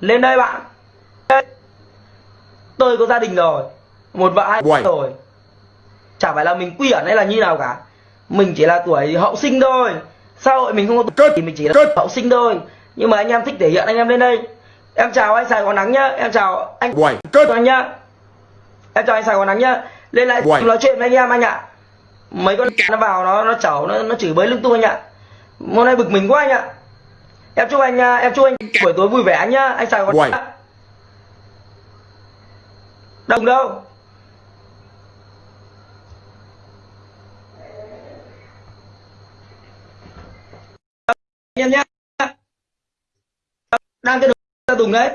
lên đây bạn. Tôi có gia đình rồi. Một vợ hai Uầy. rồi. Chả phải là mình quy ẩn hay là như nào cả. Mình chỉ là tuổi hậu sinh thôi. Xã hội mình không có Cất. thì mình chỉ là Cất. hậu sinh thôi. Nhưng mà anh em thích thể hiện anh em lên đây. Em chào anh Sài Gòn nắng nhá. Em chào anh Uầy, cất. anh nhá. Em chào anh Sài Gòn nắng nhá. Lên lại Uầy. nói chuyện với anh em anh ạ. Mấy con nó vào nó nó chẩu nó nó chửi bới lung tung anh ạ. Hôm nay bực mình quá anh ạ em chúc anh à, em chúc anh buổi tối vui vẻ anh nhá. Anh Sài Gòn Uầy. nhá. đồng đâu? Anh em nhá. Đang cái đồ tùng đấy.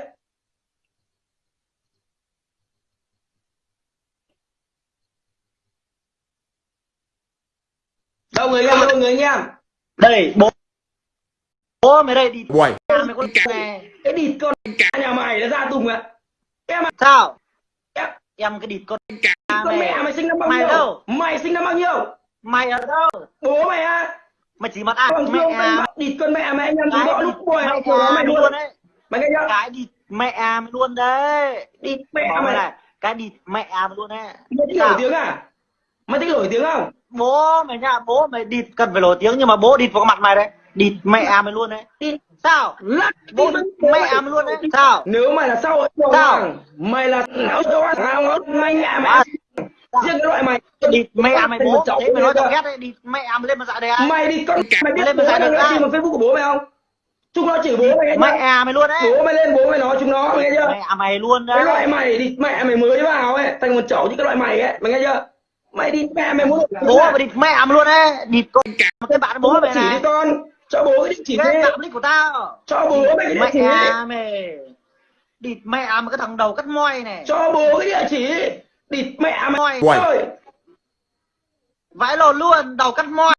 Đâu người anh em đâu người anh em đây bố bố mày đây đi. Uầy, nhà mày con này cái địt con cá nhà mày nó ra tùng ạ. Em à, sao? Em. Em cái địt con cá con mẹ mày mày sinh năm bao mày nhiêu? đâu? mày sinh năm bao nhiêu? Mày ở đâu? Bố mày à mày chỉ mặt à bằng mẹ. à mày địt con mẹ mày anh em cái gõ lúc mẹ học kiểu đó mày mày luôn. đấy. Mày nghe chưa? Cái địt mẹ à mày luôn đấy. Địt mẹ mày. mày này cái địt mẹ à mày luôn đấy. Mày thích nổi tiếng à? Mày thích nổi tiếng không? Bố mày nha bố mày địt cần phải nổi tiếng nhưng mà bố địt vào mặt mày đấy địt mẹ à mày luôn đấy. Sao? Lắc bố đi mẹ à mày luôn đấy. Sao? Nếu mày là Sao? hoàng mày là não cho sao mày mẹ. Mày riêng cái loại mày. Địt mẹ mày bố. cháu thế mày nói tao ghét đấy địt mẹ à mày lên mà dạ ai? Mày đi con mày biết lên mà giải được ai? vào facebook của bố mày không? Chúng nó chửi bố mày nghe mẹ chưa? à mày luôn đấy. Bố mày lên bố mày nói chúng nó mày nghe chưa? Mẹ à mày luôn cái loại đấy mày đi mẹ mày mới vào ấy thành một chậu như cái loại mày ấy mày nghe chưa? Mày đi mẹ mày muốn bố mày địt mẹ mày luôn đấy. Địt con cái bạn bố mày chỉ đi này. con cho bố cái địa chỉ thế. tạm nick của tao. Cho bố mày cái địa chỉ mẹ mày. Địt mẹ à mày cái thằng đầu cắt moi này. Cho bố cái địa chỉ. Địt mẹ mày. Moi. Vãi lồn luôn đầu cắt moi